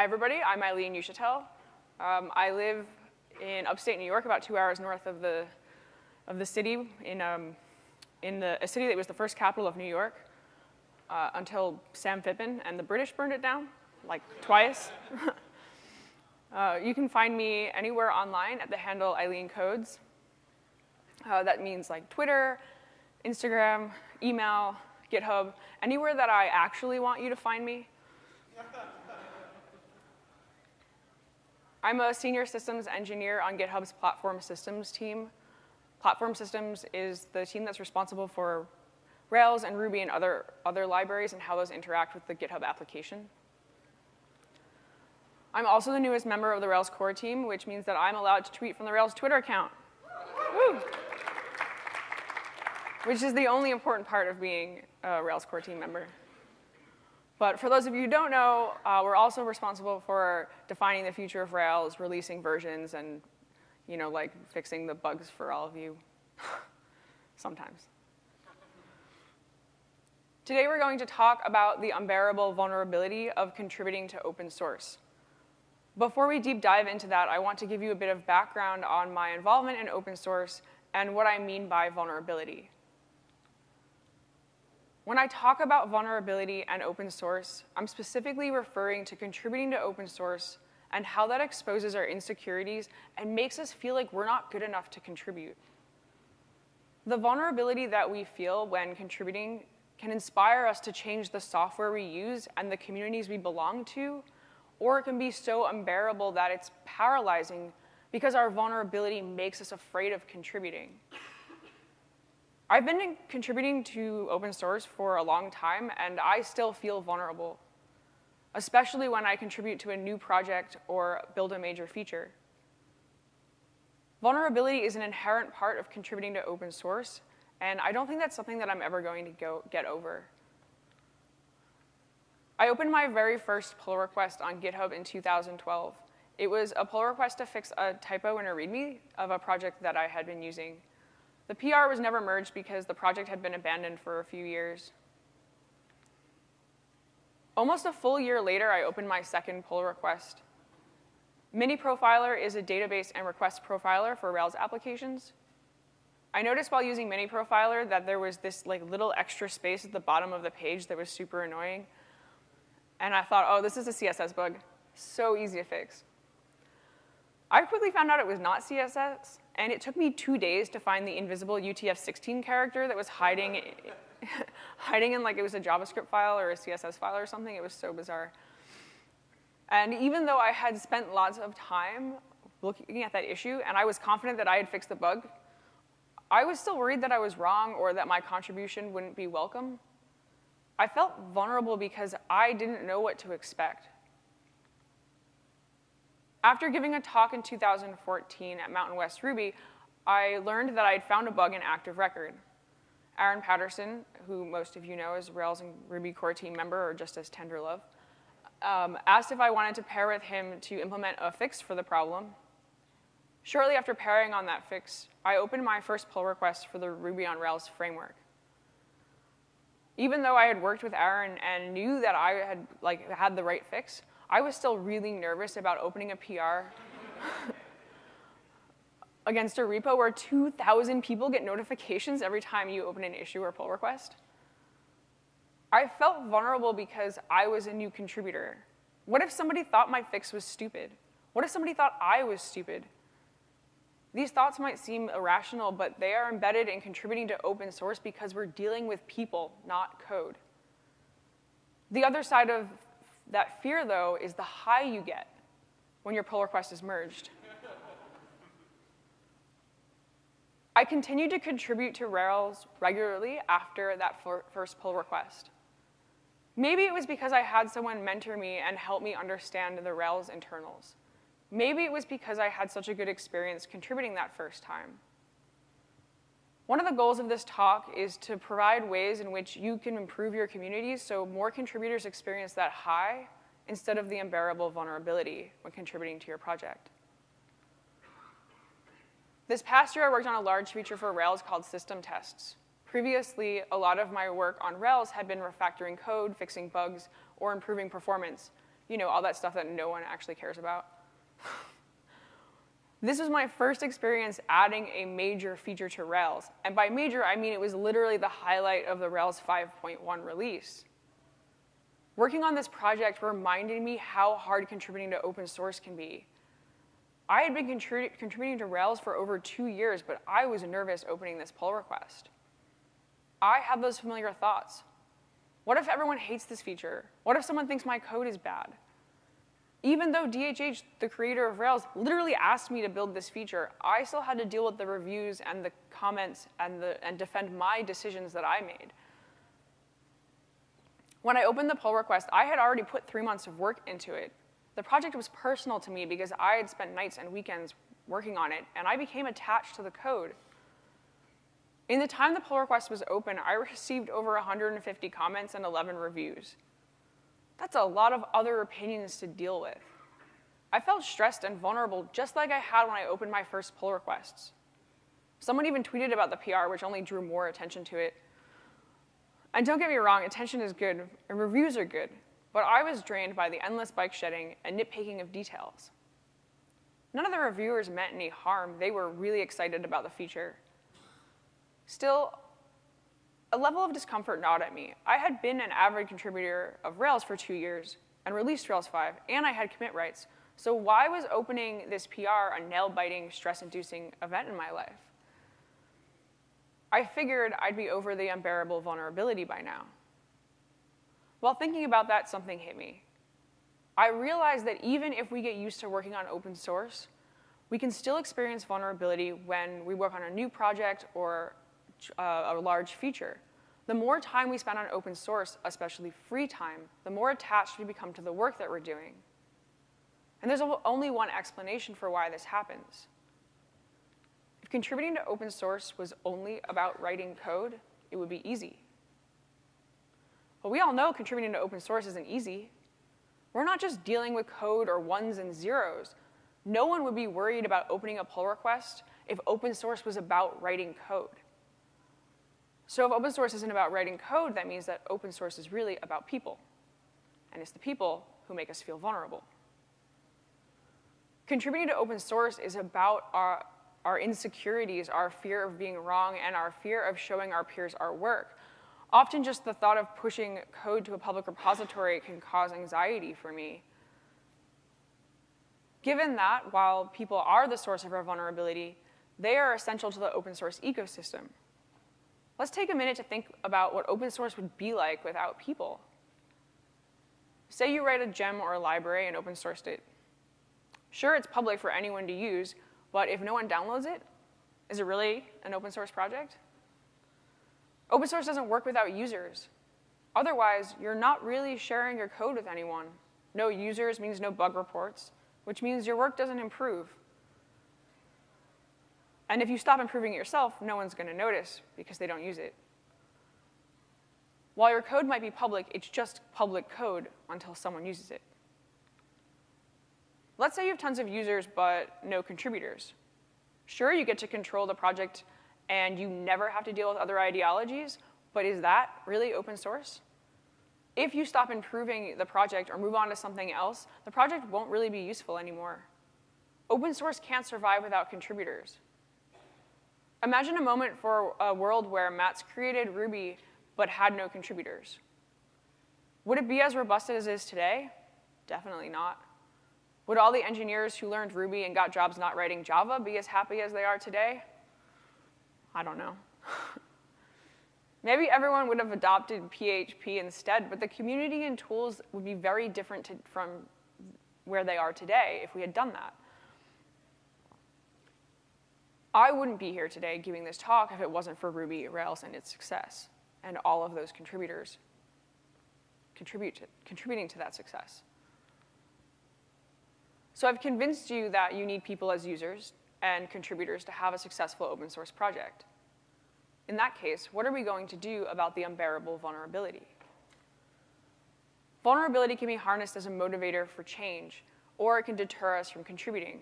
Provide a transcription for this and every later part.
Hi, everybody. I'm Eileen Uchitelle. Um, I live in upstate New York, about two hours north of the, of the city, in, um, in the, a city that was the first capital of New York uh, until Sam Phippen and the British burned it down, like twice. uh, you can find me anywhere online at the handle Eileen Codes. Uh, that means like Twitter, Instagram, email, GitHub, anywhere that I actually want you to find me. I'm a senior systems engineer on GitHub's platform systems team. Platform systems is the team that's responsible for Rails and Ruby and other, other libraries and how those interact with the GitHub application. I'm also the newest member of the Rails core team, which means that I'm allowed to tweet from the Rails Twitter account. Woo! Which is the only important part of being a Rails core team member. But for those of you who don't know, uh, we're also responsible for defining the future of Rails, releasing versions, and you know, like fixing the bugs for all of you sometimes. Today we're going to talk about the unbearable vulnerability of contributing to open source. Before we deep dive into that, I want to give you a bit of background on my involvement in open source and what I mean by vulnerability. When I talk about vulnerability and open source, I'm specifically referring to contributing to open source and how that exposes our insecurities and makes us feel like we're not good enough to contribute. The vulnerability that we feel when contributing can inspire us to change the software we use and the communities we belong to, or it can be so unbearable that it's paralyzing because our vulnerability makes us afraid of contributing. I've been contributing to open source for a long time, and I still feel vulnerable, especially when I contribute to a new project or build a major feature. Vulnerability is an inherent part of contributing to open source, and I don't think that's something that I'm ever going to go get over. I opened my very first pull request on GitHub in 2012. It was a pull request to fix a typo in a README of a project that I had been using. The PR was never merged because the project had been abandoned for a few years. Almost a full year later, I opened my second pull request. Mini Profiler is a database and request profiler for Rails applications. I noticed while using Mini Profiler that there was this like little extra space at the bottom of the page that was super annoying. And I thought, oh, this is a CSS bug. So easy to fix. I quickly found out it was not CSS, and it took me two days to find the invisible UTF-16 character that was hiding, hiding in like it was a JavaScript file or a CSS file or something. It was so bizarre. And even though I had spent lots of time looking at that issue, and I was confident that I had fixed the bug, I was still worried that I was wrong or that my contribution wouldn't be welcome. I felt vulnerable because I didn't know what to expect. After giving a talk in 2014 at Mountain West Ruby, I learned that I had found a bug in Active Record. Aaron Patterson, who most of you know is Rails and Ruby core team member, or just as Tenderlove, um, asked if I wanted to pair with him to implement a fix for the problem. Shortly after pairing on that fix, I opened my first pull request for the Ruby on Rails framework. Even though I had worked with Aaron and knew that I had like had the right fix, I was still really nervous about opening a PR against a repo where 2,000 people get notifications every time you open an issue or pull request. I felt vulnerable because I was a new contributor. What if somebody thought my fix was stupid? What if somebody thought I was stupid? These thoughts might seem irrational, but they are embedded in contributing to open source because we're dealing with people, not code. The other side of that fear, though, is the high you get when your pull request is merged. I continued to contribute to Rails regularly after that first pull request. Maybe it was because I had someone mentor me and help me understand the Rails internals. Maybe it was because I had such a good experience contributing that first time. One of the goals of this talk is to provide ways in which you can improve your communities so more contributors experience that high instead of the unbearable vulnerability when contributing to your project. This past year, I worked on a large feature for Rails called system tests. Previously, a lot of my work on Rails had been refactoring code, fixing bugs, or improving performance. You know, all that stuff that no one actually cares about. This was my first experience adding a major feature to Rails. And by major, I mean it was literally the highlight of the Rails 5.1 release. Working on this project reminded me how hard contributing to open source can be. I had been contrib contributing to Rails for over two years, but I was nervous opening this pull request. I had those familiar thoughts. What if everyone hates this feature? What if someone thinks my code is bad? Even though DHH, the creator of Rails, literally asked me to build this feature, I still had to deal with the reviews and the comments and, the, and defend my decisions that I made. When I opened the pull request, I had already put three months of work into it. The project was personal to me because I had spent nights and weekends working on it, and I became attached to the code. In the time the pull request was open, I received over 150 comments and 11 reviews. That's a lot of other opinions to deal with. I felt stressed and vulnerable just like I had when I opened my first pull requests. Someone even tweeted about the PR, which only drew more attention to it. And don't get me wrong, attention is good, and reviews are good, but I was drained by the endless bike shedding and nitpicking of details. None of the reviewers meant any harm. They were really excited about the feature. Still, a level of discomfort gnawed at me. I had been an avid contributor of Rails for two years and released Rails 5, and I had commit rights. So why was opening this PR a nail-biting, stress-inducing event in my life? I figured I'd be over the unbearable vulnerability by now. While thinking about that, something hit me. I realized that even if we get used to working on open source, we can still experience vulnerability when we work on a new project or uh, a large feature. The more time we spend on open source, especially free time, the more attached we become to the work that we're doing. And there's only one explanation for why this happens. If contributing to open source was only about writing code, it would be easy. But we all know contributing to open source isn't easy. We're not just dealing with code or ones and zeros. No one would be worried about opening a pull request if open source was about writing code. So if open source isn't about writing code, that means that open source is really about people. And it's the people who make us feel vulnerable. Contributing to open source is about our, our insecurities, our fear of being wrong, and our fear of showing our peers our work. Often just the thought of pushing code to a public repository can cause anxiety for me. Given that, while people are the source of our vulnerability, they are essential to the open source ecosystem. Let's take a minute to think about what open source would be like without people. Say you write a gem or a library and open sourced it. Sure, it's public for anyone to use, but if no one downloads it, is it really an open source project? Open source doesn't work without users. Otherwise, you're not really sharing your code with anyone. No users means no bug reports, which means your work doesn't improve. And if you stop improving it yourself, no one's going to notice because they don't use it. While your code might be public, it's just public code until someone uses it. Let's say you have tons of users but no contributors. Sure, you get to control the project and you never have to deal with other ideologies, but is that really open source? If you stop improving the project or move on to something else, the project won't really be useful anymore. Open source can't survive without contributors. Imagine a moment for a world where Matz created Ruby but had no contributors. Would it be as robust as it is today? Definitely not. Would all the engineers who learned Ruby and got jobs not writing Java be as happy as they are today? I don't know. Maybe everyone would have adopted PHP instead, but the community and tools would be very different to, from where they are today if we had done that. I wouldn't be here today giving this talk if it wasn't for Ruby, Rails, and its success, and all of those contributors contribute to, contributing to that success. So I've convinced you that you need people as users and contributors to have a successful open source project. In that case, what are we going to do about the unbearable vulnerability? Vulnerability can be harnessed as a motivator for change, or it can deter us from contributing.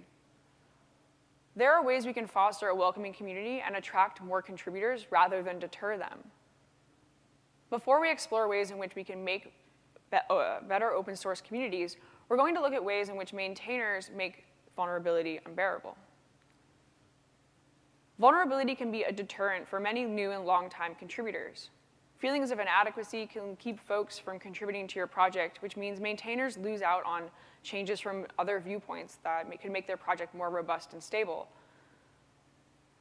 There are ways we can foster a welcoming community and attract more contributors rather than deter them. Before we explore ways in which we can make uh, better open source communities, we're going to look at ways in which maintainers make vulnerability unbearable. Vulnerability can be a deterrent for many new and long-time contributors. Feelings of inadequacy can keep folks from contributing to your project, which means maintainers lose out on changes from other viewpoints that can make their project more robust and stable.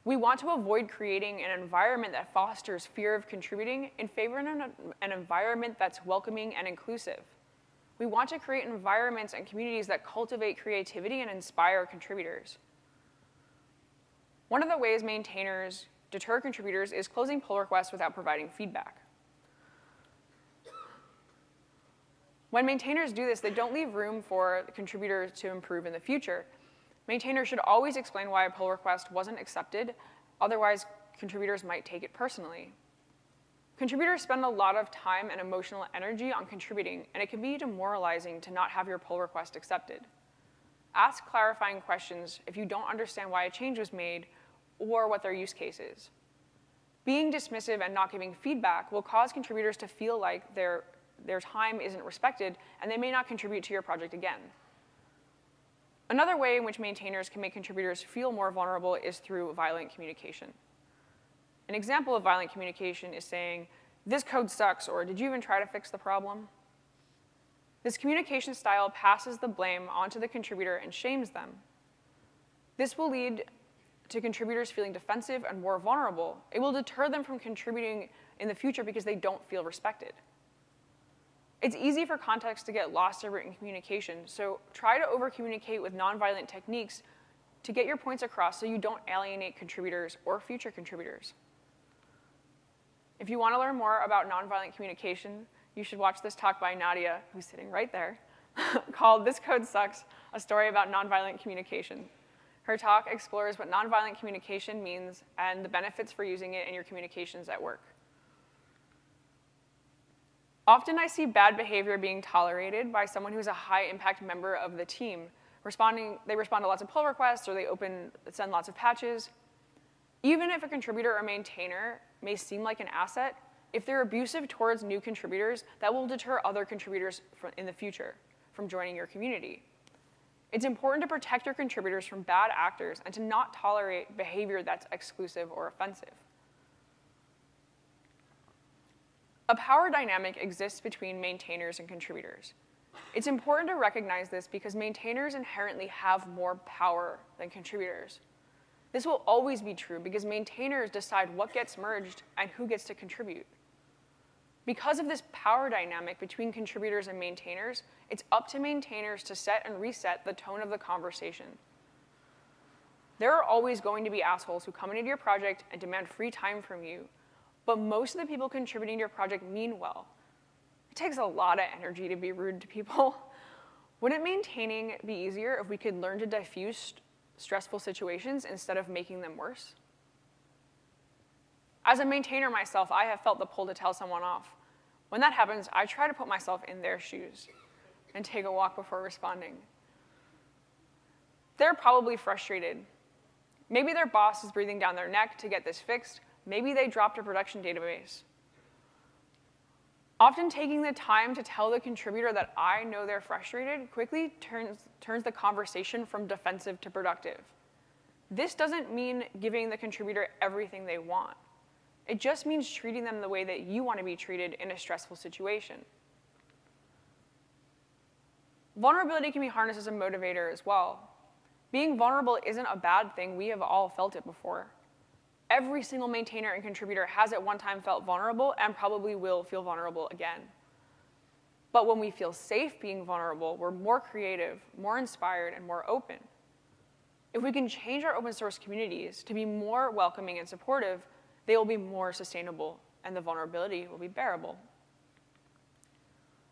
We want to avoid creating an environment that fosters fear of contributing in favor of an environment that's welcoming and inclusive. We want to create environments and communities that cultivate creativity and inspire contributors. One of the ways maintainers deter contributors is closing pull requests without providing feedback. When maintainers do this, they don't leave room for the contributor to improve in the future. Maintainers should always explain why a pull request wasn't accepted, otherwise contributors might take it personally. Contributors spend a lot of time and emotional energy on contributing, and it can be demoralizing to not have your pull request accepted. Ask clarifying questions if you don't understand why a change was made or what their use case is. Being dismissive and not giving feedback will cause contributors to feel like their, their time isn't respected and they may not contribute to your project again. Another way in which maintainers can make contributors feel more vulnerable is through violent communication. An example of violent communication is saying, this code sucks, or did you even try to fix the problem? This communication style passes the blame onto the contributor and shames them. This will lead to contributors feeling defensive and more vulnerable. It will deter them from contributing in the future because they don't feel respected. It's easy for context to get lost in written communication, so try to over-communicate with nonviolent techniques to get your points across so you don't alienate contributors or future contributors. If you want to learn more about nonviolent communication, you should watch this talk by Nadia, who's sitting right there, called This Code Sucks, a story about nonviolent communication. Her talk explores what nonviolent communication means and the benefits for using it in your communications at work. Often I see bad behavior being tolerated by someone who's a high impact member of the team. Responding, they respond to lots of pull requests or they open, send lots of patches. Even if a contributor or maintainer may seem like an asset, if they're abusive towards new contributors, that will deter other contributors in the future from joining your community. It's important to protect your contributors from bad actors and to not tolerate behavior that's exclusive or offensive. A power dynamic exists between maintainers and contributors. It's important to recognize this because maintainers inherently have more power than contributors. This will always be true because maintainers decide what gets merged and who gets to contribute. Because of this power dynamic between contributors and maintainers, it's up to maintainers to set and reset the tone of the conversation. There are always going to be assholes who come into your project and demand free time from you, but most of the people contributing to your project mean well. It takes a lot of energy to be rude to people. Wouldn't maintaining be easier if we could learn to diffuse stressful situations instead of making them worse? As a maintainer myself, I have felt the pull to tell someone off. When that happens, I try to put myself in their shoes and take a walk before responding. They're probably frustrated. Maybe their boss is breathing down their neck to get this fixed. Maybe they dropped a production database. Often taking the time to tell the contributor that I know they're frustrated quickly turns, turns the conversation from defensive to productive. This doesn't mean giving the contributor everything they want. It just means treating them the way that you want to be treated in a stressful situation. Vulnerability can be harnessed as a motivator as well. Being vulnerable isn't a bad thing. We have all felt it before. Every single maintainer and contributor has at one time felt vulnerable and probably will feel vulnerable again. But when we feel safe being vulnerable, we're more creative, more inspired, and more open. If we can change our open source communities to be more welcoming and supportive, they will be more sustainable and the vulnerability will be bearable.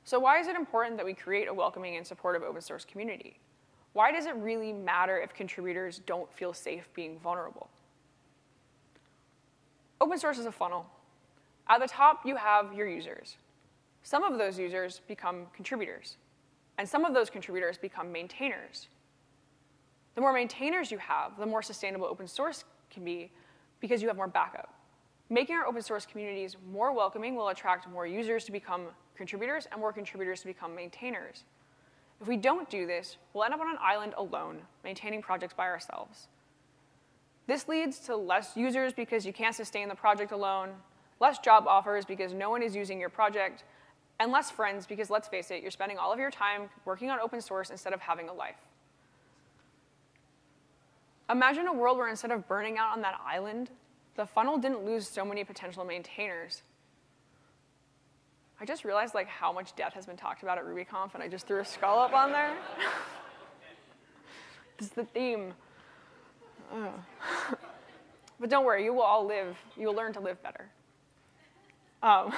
So why is it important that we create a welcoming and supportive open source community? Why does it really matter if contributors don't feel safe being vulnerable? Open source is a funnel. At the top, you have your users. Some of those users become contributors, and some of those contributors become maintainers. The more maintainers you have, the more sustainable open source can be because you have more backup. Making our open source communities more welcoming will attract more users to become contributors and more contributors to become maintainers. If we don't do this, we'll end up on an island alone, maintaining projects by ourselves. This leads to less users because you can't sustain the project alone, less job offers because no one is using your project, and less friends because let's face it, you're spending all of your time working on open source instead of having a life. Imagine a world where instead of burning out on that island, the funnel didn't lose so many potential maintainers. I just realized like how much death has been talked about at RubyConf, and I just threw a skull up on there. this is the theme. but don't worry, you will all live. You'll learn to live better. Um,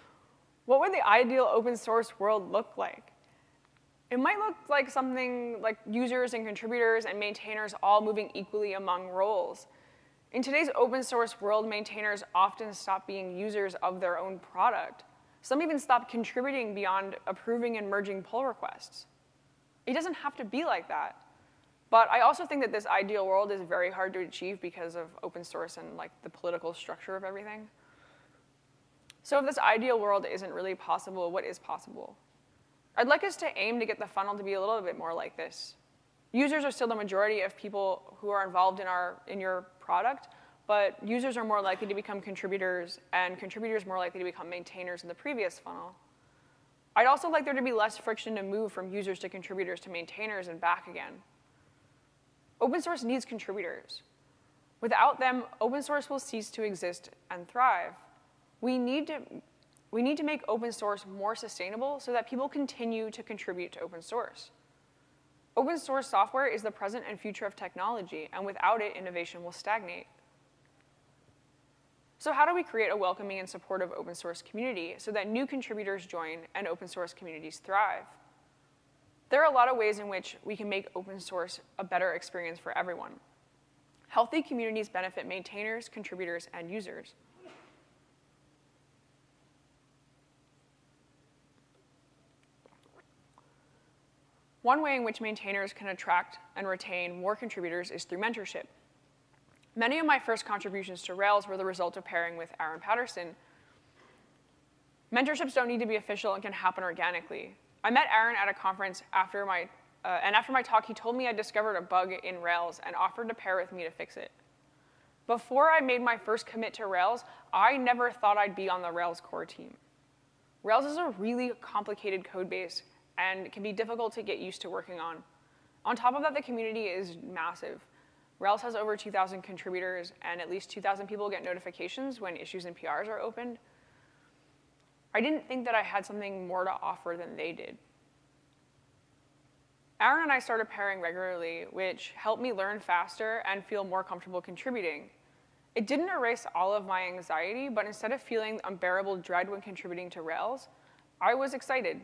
what would the ideal open source world look like? It might look like something like users and contributors and maintainers all moving equally among roles. In today's open source world, maintainers often stop being users of their own product. Some even stop contributing beyond approving and merging pull requests. It doesn't have to be like that. But I also think that this ideal world is very hard to achieve because of open source and like the political structure of everything. So if this ideal world isn't really possible, what is possible? I'd like us to aim to get the funnel to be a little bit more like this. Users are still the majority of people who are involved in, our, in your product, but users are more likely to become contributors, and contributors more likely to become maintainers in the previous funnel. I'd also like there to be less friction to move from users to contributors to maintainers and back again. Open source needs contributors. Without them, open source will cease to exist and thrive. We need to, we need to make open source more sustainable so that people continue to contribute to open source. Open source software is the present and future of technology, and without it, innovation will stagnate. So how do we create a welcoming and supportive open source community so that new contributors join and open source communities thrive? There are a lot of ways in which we can make open source a better experience for everyone. Healthy communities benefit maintainers, contributors, and users. One way in which maintainers can attract and retain more contributors is through mentorship. Many of my first contributions to Rails were the result of pairing with Aaron Patterson. Mentorships don't need to be official and can happen organically. I met Aaron at a conference after my, uh, and after my talk, he told me I discovered a bug in Rails and offered to pair with me to fix it. Before I made my first commit to Rails, I never thought I'd be on the Rails core team. Rails is a really complicated code base and can be difficult to get used to working on. On top of that, the community is massive. Rails has over 2,000 contributors, and at least 2,000 people get notifications when issues and PRs are opened. I didn't think that I had something more to offer than they did. Aaron and I started pairing regularly, which helped me learn faster and feel more comfortable contributing. It didn't erase all of my anxiety, but instead of feeling unbearable dread when contributing to Rails, I was excited.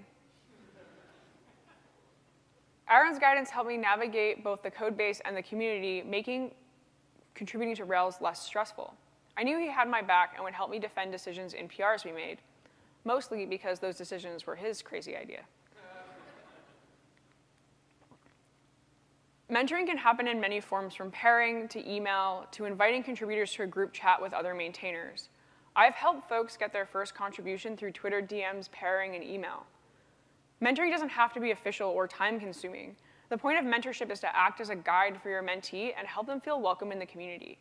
Aaron's guidance helped me navigate both the code base and the community, making contributing to Rails less stressful. I knew he had my back and would help me defend decisions in PRs we made, mostly because those decisions were his crazy idea. Mentoring can happen in many forms from pairing to email to inviting contributors to a group chat with other maintainers. I've helped folks get their first contribution through Twitter DMs, pairing, and email. Mentoring doesn't have to be official or time consuming. The point of mentorship is to act as a guide for your mentee and help them feel welcome in the community.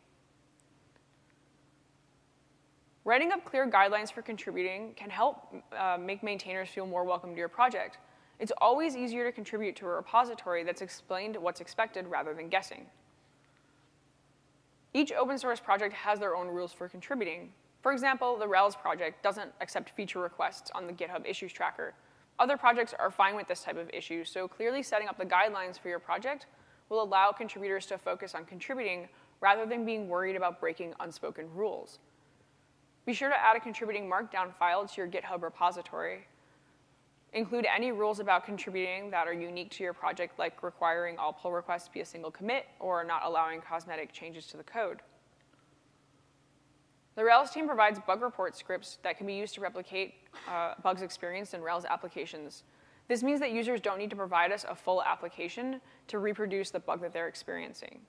Writing up clear guidelines for contributing can help uh, make maintainers feel more welcome to your project. It's always easier to contribute to a repository that's explained what's expected rather than guessing. Each open source project has their own rules for contributing. For example, the Rails project doesn't accept feature requests on the GitHub issues tracker, other projects are fine with this type of issue, so clearly setting up the guidelines for your project will allow contributors to focus on contributing rather than being worried about breaking unspoken rules. Be sure to add a contributing markdown file to your GitHub repository. Include any rules about contributing that are unique to your project, like requiring all pull requests be a single commit or not allowing cosmetic changes to the code. The Rails team provides bug report scripts that can be used to replicate uh, bugs experienced in Rails applications. This means that users don't need to provide us a full application to reproduce the bug that they're experiencing.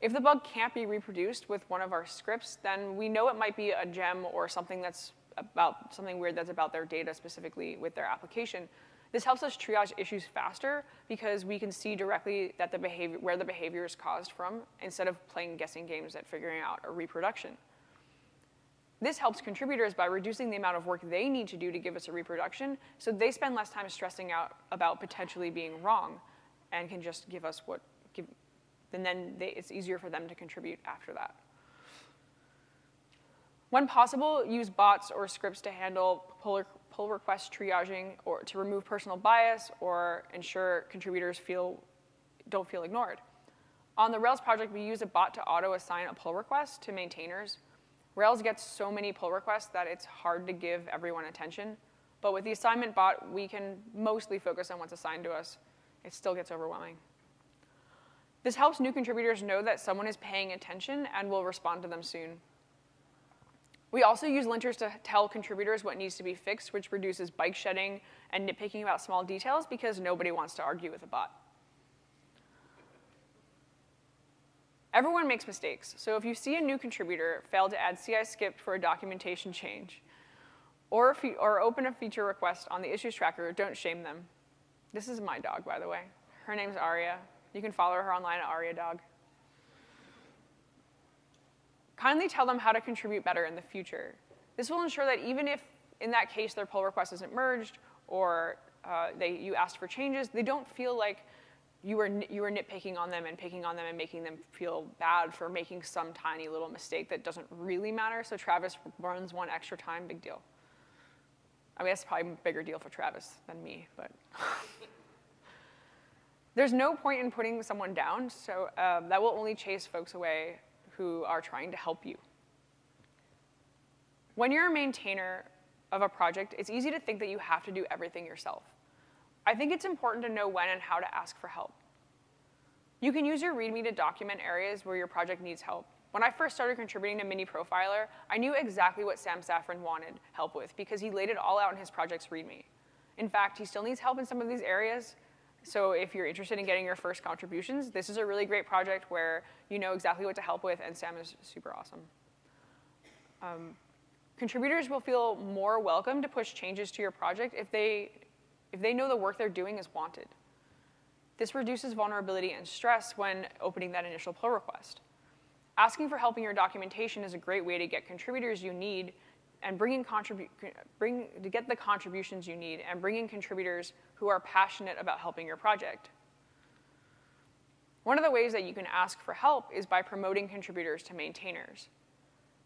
If the bug can't be reproduced with one of our scripts, then we know it might be a gem or something that's about something weird that's about their data specifically with their application. This helps us triage issues faster because we can see directly that the behavior, where the behavior is caused from instead of playing guessing games at figuring out a reproduction. This helps contributors by reducing the amount of work they need to do to give us a reproduction, so they spend less time stressing out about potentially being wrong and can just give us what, and then they, it's easier for them to contribute after that. When possible, use bots or scripts to handle pull, pull request triaging or to remove personal bias or ensure contributors feel, don't feel ignored. On the Rails project, we use a bot to auto-assign a pull request to maintainers Rails gets so many pull requests that it's hard to give everyone attention. But with the assignment bot, we can mostly focus on what's assigned to us. It still gets overwhelming. This helps new contributors know that someone is paying attention and will respond to them soon. We also use linters to tell contributors what needs to be fixed, which reduces bike shedding and nitpicking about small details because nobody wants to argue with a bot. Everyone makes mistakes, so if you see a new contributor fail to add CI skip for a documentation change, or, or open a feature request on the issues tracker, don't shame them. This is my dog, by the way. Her name's Aria. You can follow her online at Aria Dog. Kindly tell them how to contribute better in the future. This will ensure that even if, in that case, their pull request isn't merged or uh, they, you asked for changes, they don't feel like you were, you were nitpicking on them and picking on them and making them feel bad for making some tiny little mistake that doesn't really matter. So Travis runs one extra time, big deal. I mean, that's probably a bigger deal for Travis than me, but. There's no point in putting someone down, so um, that will only chase folks away who are trying to help you. When you're a maintainer of a project, it's easy to think that you have to do everything yourself. I think it's important to know when and how to ask for help. You can use your README to document areas where your project needs help. When I first started contributing to Mini Profiler, I knew exactly what Sam Saffron wanted help with because he laid it all out in his project's README. In fact, he still needs help in some of these areas, so if you're interested in getting your first contributions, this is a really great project where you know exactly what to help with, and Sam is super awesome. Um, contributors will feel more welcome to push changes to your project if they if they know the work they're doing is wanted. This reduces vulnerability and stress when opening that initial pull request. Asking for help in your documentation is a great way to get contributors you need and bring in contribu- bring, to get the contributions you need and bring in contributors who are passionate about helping your project. One of the ways that you can ask for help is by promoting contributors to maintainers.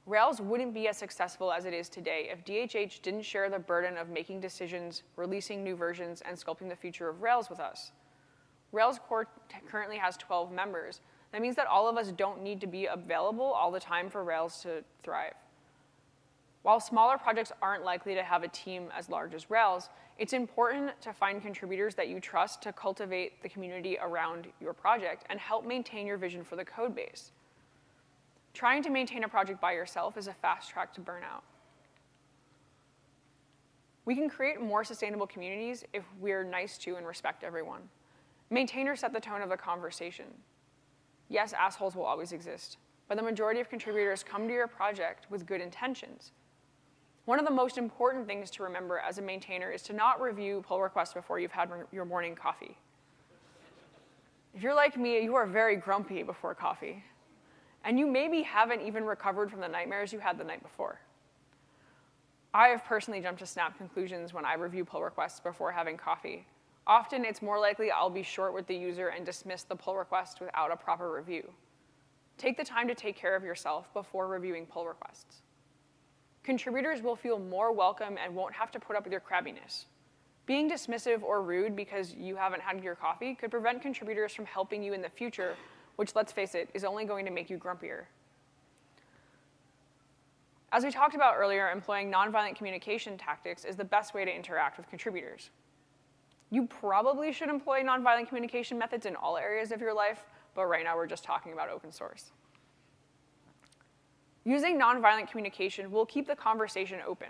Rails wouldn't be as successful as it is today if DHH didn't share the burden of making decisions, releasing new versions, and sculpting the future of Rails with us. Rails core currently has 12 members. That means that all of us don't need to be available all the time for Rails to thrive. While smaller projects aren't likely to have a team as large as Rails, it's important to find contributors that you trust to cultivate the community around your project and help maintain your vision for the code base. Trying to maintain a project by yourself is a fast track to burnout. We can create more sustainable communities if we're nice to and respect everyone. Maintainers set the tone of the conversation. Yes, assholes will always exist, but the majority of contributors come to your project with good intentions. One of the most important things to remember as a maintainer is to not review pull requests before you've had your morning coffee. If you're like me, you are very grumpy before coffee and you maybe haven't even recovered from the nightmares you had the night before. I have personally jumped to snap conclusions when I review pull requests before having coffee. Often it's more likely I'll be short with the user and dismiss the pull request without a proper review. Take the time to take care of yourself before reviewing pull requests. Contributors will feel more welcome and won't have to put up with your crabbiness. Being dismissive or rude because you haven't had your coffee could prevent contributors from helping you in the future which, let's face it, is only going to make you grumpier. As we talked about earlier, employing nonviolent communication tactics is the best way to interact with contributors. You probably should employ nonviolent communication methods in all areas of your life, but right now we're just talking about open source. Using nonviolent communication will keep the conversation open.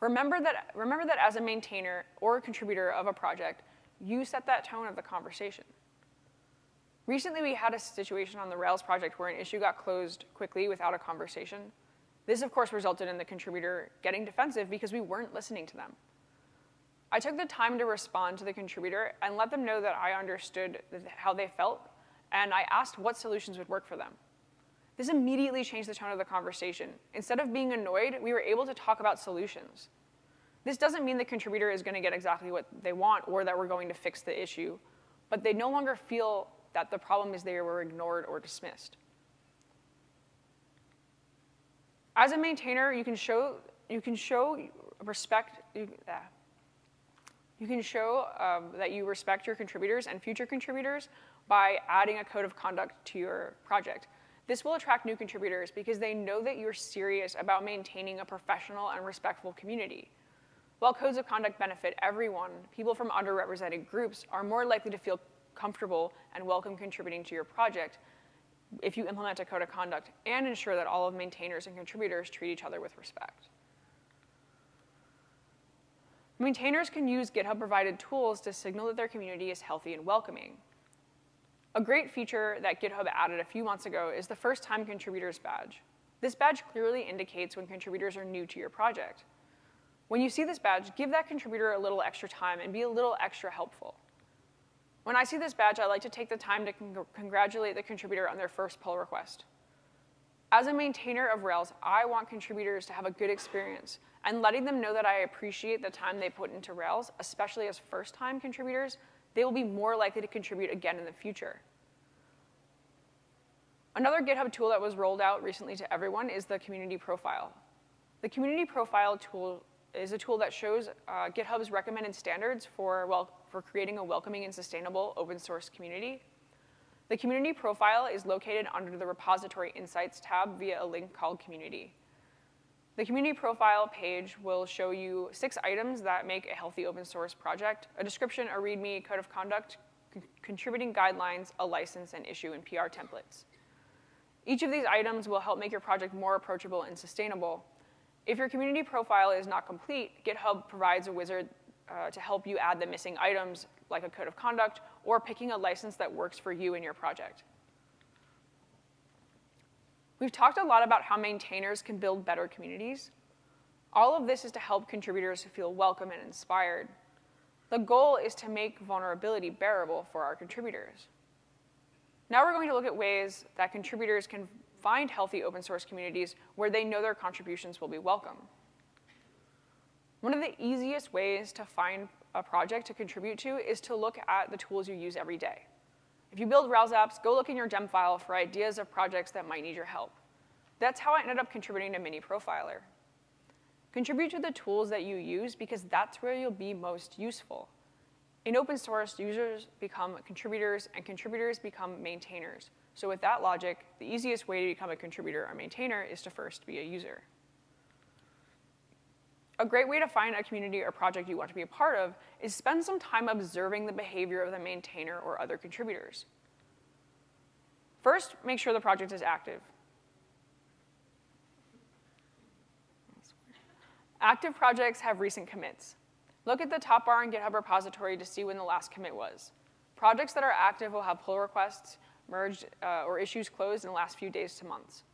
Remember that, remember that as a maintainer or a contributor of a project, you set that tone of the conversation. Recently, we had a situation on the Rails project where an issue got closed quickly without a conversation. This, of course, resulted in the contributor getting defensive because we weren't listening to them. I took the time to respond to the contributor and let them know that I understood how they felt, and I asked what solutions would work for them. This immediately changed the tone of the conversation. Instead of being annoyed, we were able to talk about solutions. This doesn't mean the contributor is gonna get exactly what they want or that we're going to fix the issue, but they no longer feel that the problem is they were ignored or dismissed. As a maintainer, you can show, you can show respect, you, uh, you can show um, that you respect your contributors and future contributors by adding a code of conduct to your project. This will attract new contributors because they know that you're serious about maintaining a professional and respectful community. While codes of conduct benefit everyone, people from underrepresented groups are more likely to feel comfortable and welcome contributing to your project if you implement a code of conduct and ensure that all of maintainers and contributors treat each other with respect. Maintainers can use GitHub-provided tools to signal that their community is healthy and welcoming. A great feature that GitHub added a few months ago is the first time contributors badge. This badge clearly indicates when contributors are new to your project. When you see this badge, give that contributor a little extra time and be a little extra helpful. When I see this badge, I like to take the time to con congratulate the contributor on their first pull request. As a maintainer of Rails, I want contributors to have a good experience, and letting them know that I appreciate the time they put into Rails, especially as first-time contributors, they will be more likely to contribute again in the future. Another GitHub tool that was rolled out recently to everyone is the community profile. The community profile tool is a tool that shows uh, GitHub's recommended standards for, well, for creating a welcoming and sustainable open source community. The community profile is located under the repository insights tab via a link called community. The community profile page will show you six items that make a healthy open source project, a description, a README, code of conduct, contributing guidelines, a license, and issue and PR templates. Each of these items will help make your project more approachable and sustainable, if your community profile is not complete, GitHub provides a wizard uh, to help you add the missing items, like a code of conduct, or picking a license that works for you and your project. We've talked a lot about how maintainers can build better communities. All of this is to help contributors feel welcome and inspired. The goal is to make vulnerability bearable for our contributors. Now we're going to look at ways that contributors can find healthy open source communities where they know their contributions will be welcome. One of the easiest ways to find a project to contribute to is to look at the tools you use every day. If you build Rails apps, go look in your gem file for ideas of projects that might need your help. That's how I ended up contributing to Mini Profiler. Contribute to the tools that you use because that's where you'll be most useful. In open source, users become contributors and contributors become maintainers. So with that logic, the easiest way to become a contributor or maintainer is to first be a user. A great way to find a community or project you want to be a part of is spend some time observing the behavior of the maintainer or other contributors. First, make sure the project is active. Active projects have recent commits. Look at the top bar in GitHub repository to see when the last commit was. Projects that are active will have pull requests merged, uh, or issues closed in the last few days to months.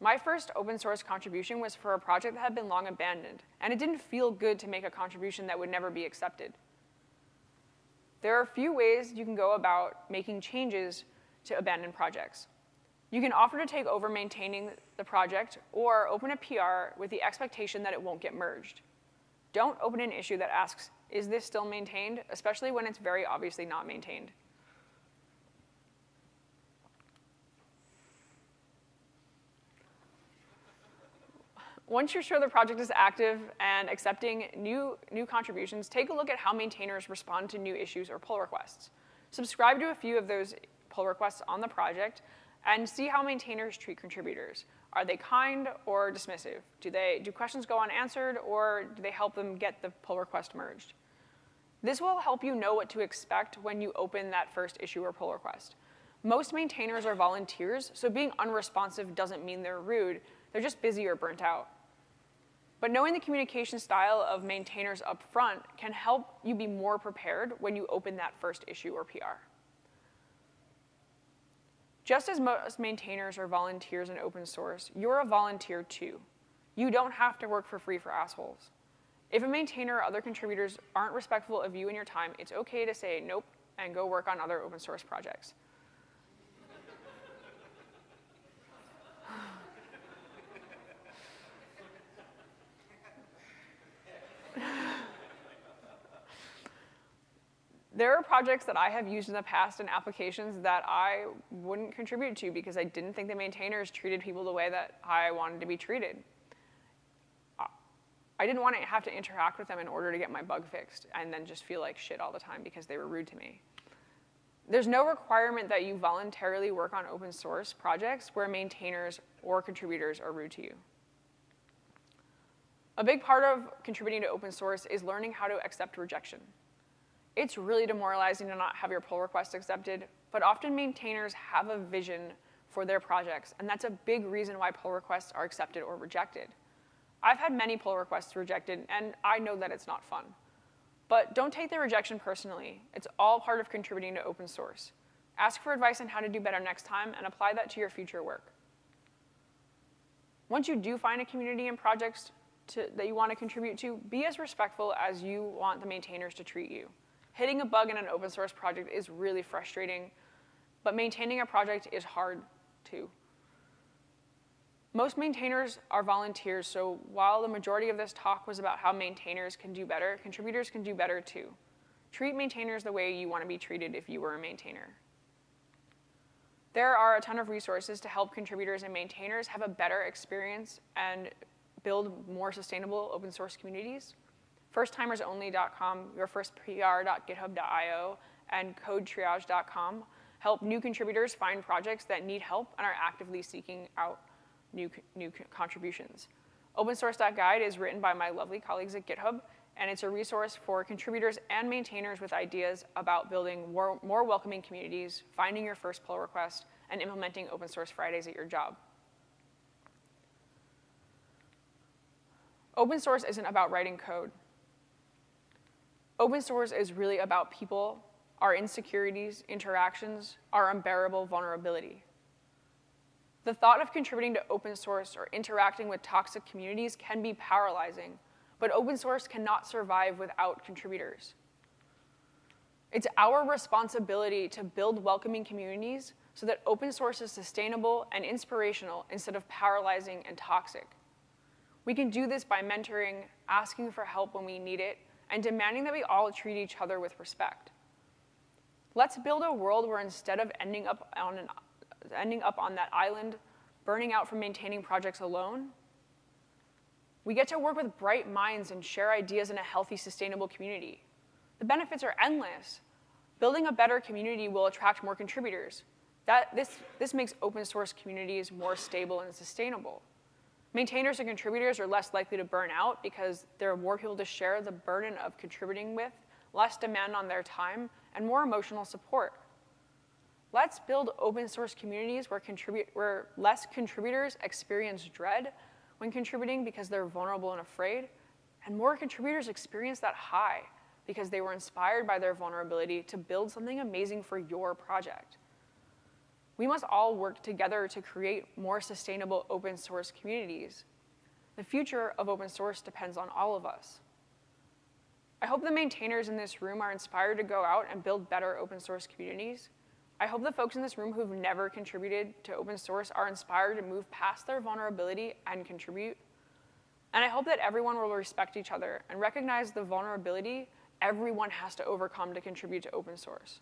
My first open source contribution was for a project that had been long abandoned, and it didn't feel good to make a contribution that would never be accepted. There are a few ways you can go about making changes to abandoned projects. You can offer to take over maintaining the project or open a PR with the expectation that it won't get merged. Don't open an issue that asks, is this still maintained, especially when it's very obviously not maintained. Once you're sure the project is active and accepting new, new contributions, take a look at how maintainers respond to new issues or pull requests. Subscribe to a few of those pull requests on the project and see how maintainers treat contributors. Are they kind or dismissive? Do, they, do questions go unanswered or do they help them get the pull request merged? This will help you know what to expect when you open that first issue or pull request. Most maintainers are volunteers, so being unresponsive doesn't mean they're rude, they're just busy or burnt out. But knowing the communication style of maintainers up front can help you be more prepared when you open that first issue or PR. Just as most maintainers are volunteers in open source, you're a volunteer too. You don't have to work for free for assholes. If a maintainer or other contributors aren't respectful of you and your time, it's okay to say nope and go work on other open source projects. There are projects that I have used in the past and applications that I wouldn't contribute to because I didn't think the maintainers treated people the way that I wanted to be treated. I didn't want to have to interact with them in order to get my bug fixed and then just feel like shit all the time because they were rude to me. There's no requirement that you voluntarily work on open source projects where maintainers or contributors are rude to you. A big part of contributing to open source is learning how to accept rejection. It's really demoralizing to not have your pull request accepted, but often maintainers have a vision for their projects, and that's a big reason why pull requests are accepted or rejected. I've had many pull requests rejected, and I know that it's not fun. But don't take the rejection personally. It's all part of contributing to open source. Ask for advice on how to do better next time and apply that to your future work. Once you do find a community and projects to, that you want to contribute to, be as respectful as you want the maintainers to treat you. Hitting a bug in an open source project is really frustrating, but maintaining a project is hard too. Most maintainers are volunteers, so while the majority of this talk was about how maintainers can do better, contributors can do better too. Treat maintainers the way you want to be treated if you were a maintainer. There are a ton of resources to help contributors and maintainers have a better experience and build more sustainable open source communities firsttimersonly.com, yourfirstpr.github.io, and codetriage.com help new contributors find projects that need help and are actively seeking out new, new contributions. OpenSource.guide is written by my lovely colleagues at GitHub, and it's a resource for contributors and maintainers with ideas about building more, more welcoming communities, finding your first pull request, and implementing open source Fridays at your job. Open source isn't about writing code. Open source is really about people, our insecurities, interactions, our unbearable vulnerability. The thought of contributing to open source or interacting with toxic communities can be paralyzing, but open source cannot survive without contributors. It's our responsibility to build welcoming communities so that open source is sustainable and inspirational instead of paralyzing and toxic. We can do this by mentoring, asking for help when we need it, and demanding that we all treat each other with respect. Let's build a world where instead of ending up on, an, ending up on that island, burning out from maintaining projects alone, we get to work with bright minds and share ideas in a healthy, sustainable community. The benefits are endless. Building a better community will attract more contributors. That, this, this makes open source communities more stable and sustainable. Maintainers and contributors are less likely to burn out because there are more people to share the burden of contributing with, less demand on their time, and more emotional support. Let's build open source communities where, where less contributors experience dread when contributing because they're vulnerable and afraid, and more contributors experience that high because they were inspired by their vulnerability to build something amazing for your project. We must all work together to create more sustainable open source communities. The future of open source depends on all of us. I hope the maintainers in this room are inspired to go out and build better open source communities. I hope the folks in this room who've never contributed to open source are inspired to move past their vulnerability and contribute. And I hope that everyone will respect each other and recognize the vulnerability everyone has to overcome to contribute to open source.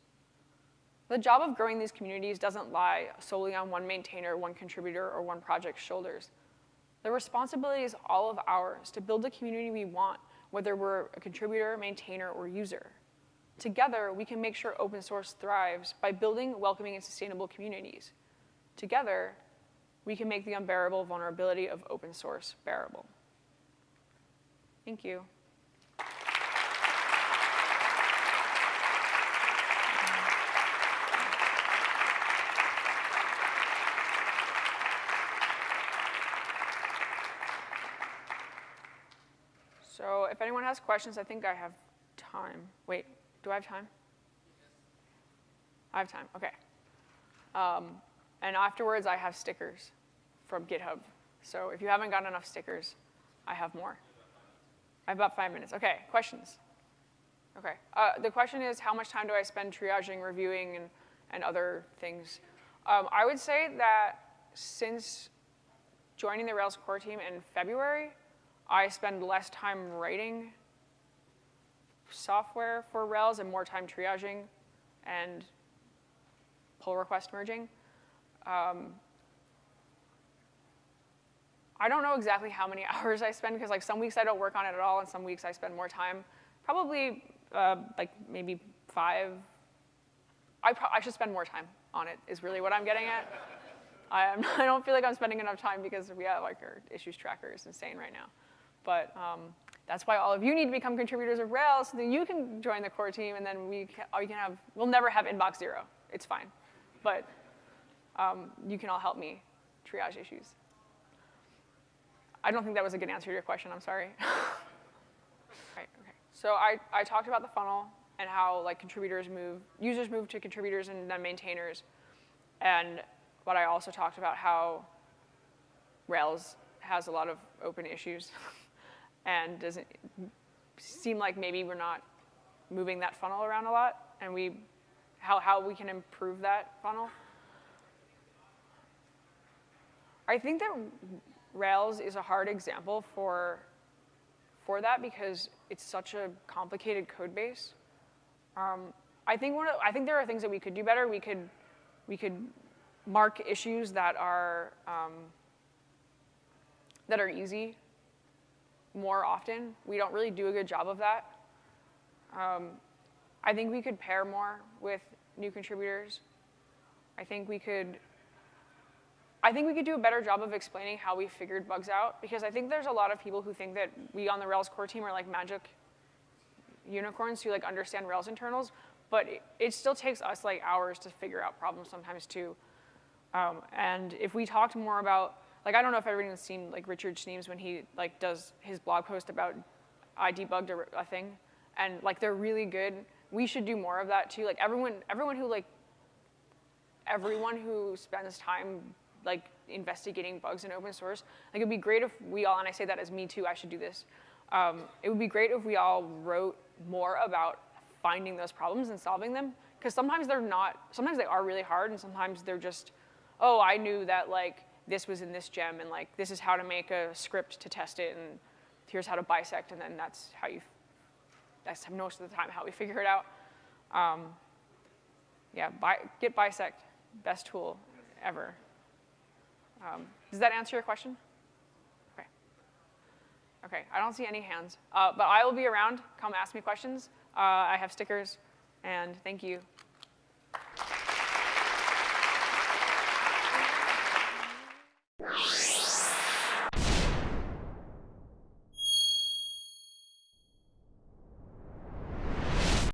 The job of growing these communities doesn't lie solely on one maintainer, one contributor, or one project's shoulders. The responsibility is all of ours to build the community we want, whether we're a contributor, maintainer, or user. Together, we can make sure open source thrives by building welcoming and sustainable communities. Together, we can make the unbearable vulnerability of open source bearable. Thank you. So if anyone has questions, I think I have time. Wait, do I have time? I have time, okay. Um, and afterwards, I have stickers from GitHub. So if you haven't got enough stickers, I have more. I have about five minutes. Okay, questions? Okay. Uh, the question is, how much time do I spend triaging, reviewing, and, and other things? Um, I would say that since joining the Rails core team in February, I spend less time writing software for Rails and more time triaging and pull request merging. Um, I don't know exactly how many hours I spend because like some weeks I don't work on it at all and some weeks I spend more time. Probably uh, like maybe five. I, I should spend more time on it is really what I'm getting at. I, I don't feel like I'm spending enough time because we have like our issues tracker is insane right now. But um, that's why all of you need to become contributors of Rails so that you can join the core team and then we can, can have, we'll never have inbox zero. It's fine. But um, you can all help me triage issues. I don't think that was a good answer to your question, I'm sorry. right, okay. So I, I talked about the funnel and how like contributors move, users move to contributors and then maintainers. And but I also talked about how Rails has a lot of open issues and doesn't seem like maybe we're not moving that funnel around a lot and we how, how we can improve that funnel. I think that Rails is a hard example for, for that because it's such a complicated code base. Um, I think one of, I think there are things that we could do better. We could we could mark issues that are um, that are easy more often. We don't really do a good job of that. Um, I think we could pair more with new contributors. I think we could I think we could do a better job of explaining how we figured bugs out because I think there's a lot of people who think that we on the Rails core team are like magic unicorns who like understand Rails internals, but it, it still takes us like hours to figure out problems sometimes too. Um, and if we talked more about, like I don't know if everyone's seen like Richard Schneems when he like does his blog post about I debugged a, a thing, and like they're really good. We should do more of that too. Like everyone, everyone who like, everyone who spends time like investigating bugs in open source. Like it'd be great if we all, and I say that as me too, I should do this. Um, it would be great if we all wrote more about finding those problems and solving them. Because sometimes they're not, sometimes they are really hard and sometimes they're just, oh, I knew that like this was in this gem and like this is how to make a script to test it and here's how to bisect and then that's how you, that's most of the time how we figure it out. Um, yeah, bi git bisect, best tool ever. Um, does that answer your question? Okay. Okay, I don't see any hands. Uh, but I will be around. Come ask me questions. Uh, I have stickers, and thank you. you